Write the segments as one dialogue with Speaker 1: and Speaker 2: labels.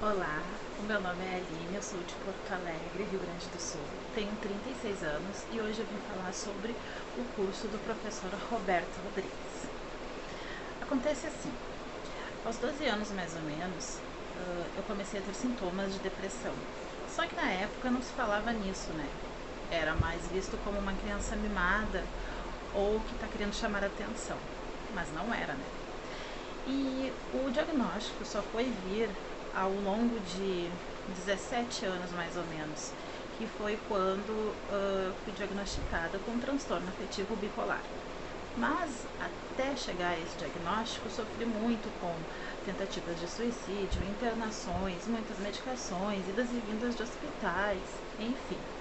Speaker 1: Olá, o meu nome é Aline, eu sou de Porto Alegre, Rio Grande do Sul. Tenho 36 anos e hoje eu vim falar sobre o curso do professor Roberto Rodrigues. Acontece assim, aos 12 anos mais ou menos, eu comecei a ter sintomas de depressão. Só que na época não se falava nisso, né? Era mais visto como uma criança mimada ou que está querendo chamar atenção, mas não era, né? E o diagnóstico só foi vir ao longo de 17 anos mais ou menos, que foi quando uh, fui diagnosticada com transtorno afetivo bipolar. Mas até chegar a esse diagnóstico, sofri muito com tentativas de suicídio, internações, muitas medicações, idas e vindas de hospitais, enfim.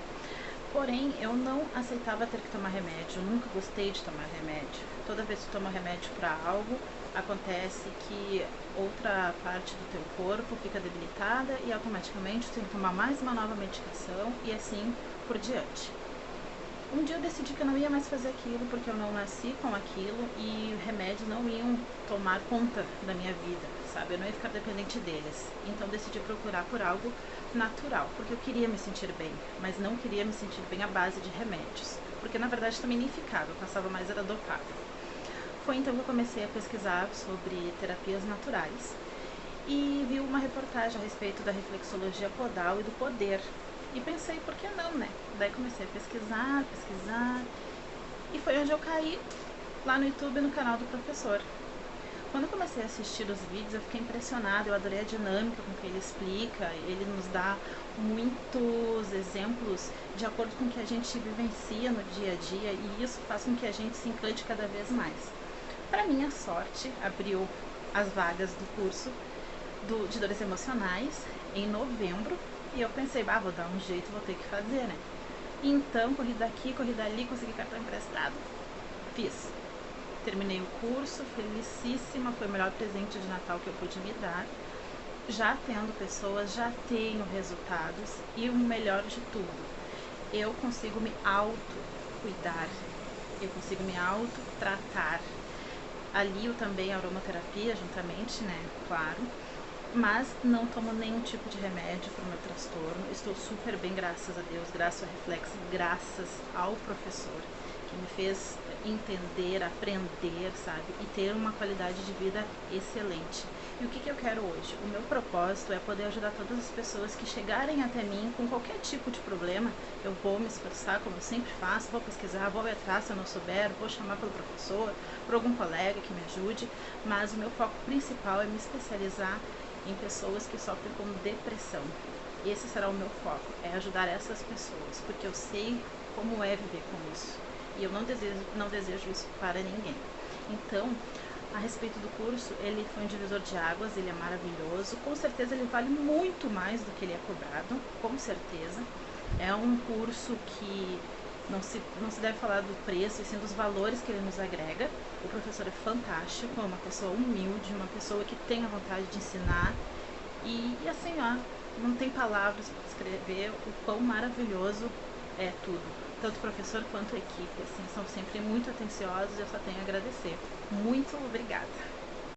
Speaker 1: Porém, eu não aceitava ter que tomar remédio, nunca gostei de tomar remédio. Toda vez que tomo remédio para algo, acontece que outra parte do teu corpo fica debilitada e automaticamente tu tem que tomar mais uma nova medicação e assim por diante. Um dia eu decidi que eu não ia mais fazer aquilo porque eu não nasci com aquilo e remédios não iam tomar conta da minha vida, sabe? Eu não ia ficar dependente deles. Então decidi procurar por algo natural, porque eu queria me sentir bem, mas não queria me sentir bem à base de remédios, porque na verdade também nem ficava, eu passava mais era dopado. Foi então que eu comecei a pesquisar sobre terapias naturais e vi uma reportagem a respeito da reflexologia podal e do poder. E pensei, por que não, né? Daí comecei a pesquisar, pesquisar. E foi onde eu caí lá no YouTube no canal do professor. Quando eu comecei a assistir os vídeos, eu fiquei impressionada, eu adorei a dinâmica com que ele explica, ele nos dá muitos exemplos de acordo com o que a gente vivencia no dia a dia e isso faz com que a gente se encante cada vez mais. Para minha sorte, abriu as vagas do curso do, de dores emocionais em novembro e eu pensei, ah, vou dar um jeito, vou ter que fazer, né? Então, corri daqui, corri dali, consegui cartão emprestado, fiz. Terminei o curso, felicíssima, foi o melhor presente de Natal que eu pude me dar. Já tendo pessoas, já tenho resultados e o melhor de tudo, eu consigo me auto-cuidar, eu consigo me auto-tratar alio também a aromaterapia juntamente, né? Claro. Mas não tomo nenhum tipo de remédio para o meu transtorno. Estou super bem, graças a Deus, graças ao reflexo, graças ao professor que me fez entender, aprender, sabe? E ter uma qualidade de vida excelente. E o que, que eu quero hoje? O meu propósito é poder ajudar todas as pessoas que chegarem até mim com qualquer tipo de problema. Eu vou me esforçar, como eu sempre faço, vou pesquisar, vou atrás se eu não souber, vou chamar pelo professor, por algum colega que me ajude, mas o meu foco principal é me especializar em pessoas que sofrem com depressão. Esse será o meu foco, é ajudar essas pessoas, porque eu sei como é viver com isso. E eu não desejo, não desejo isso para ninguém. Então, a respeito do curso, ele foi um divisor de águas, ele é maravilhoso. Com certeza ele vale muito mais do que ele é cobrado, com certeza. É um curso que não se, não se deve falar do preço, e sim dos valores que ele nos agrega. O professor é fantástico, é uma pessoa humilde, uma pessoa que tem a vontade de ensinar. E, e assim, ó, não tem palavras para descrever o quão maravilhoso é tudo tanto o professor quanto a equipe, assim, são sempre muito atenciosos e eu só tenho a agradecer. Muito obrigada!